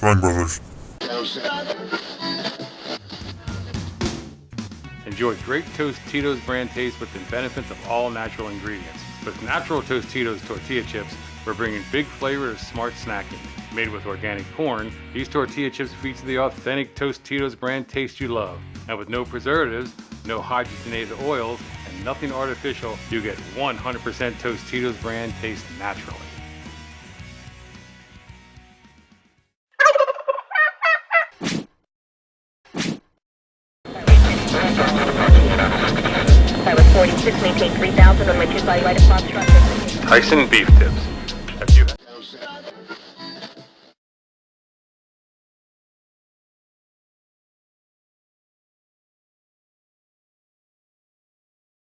Sprang Brothers. Enjoy great Tostitos brand taste with the benefits of all natural ingredients. With natural Tostitos tortilla chips, we're bringing big flavor to smart snacking. Made with organic corn, these tortilla chips feature the authentic Tostitos brand taste you love. And with no preservatives, no hydrogenated oils, and nothing artificial, you get 100% Tostitos brand taste naturally. 46, maintain 3000 on my 2 by right of Tyson Beef Tips.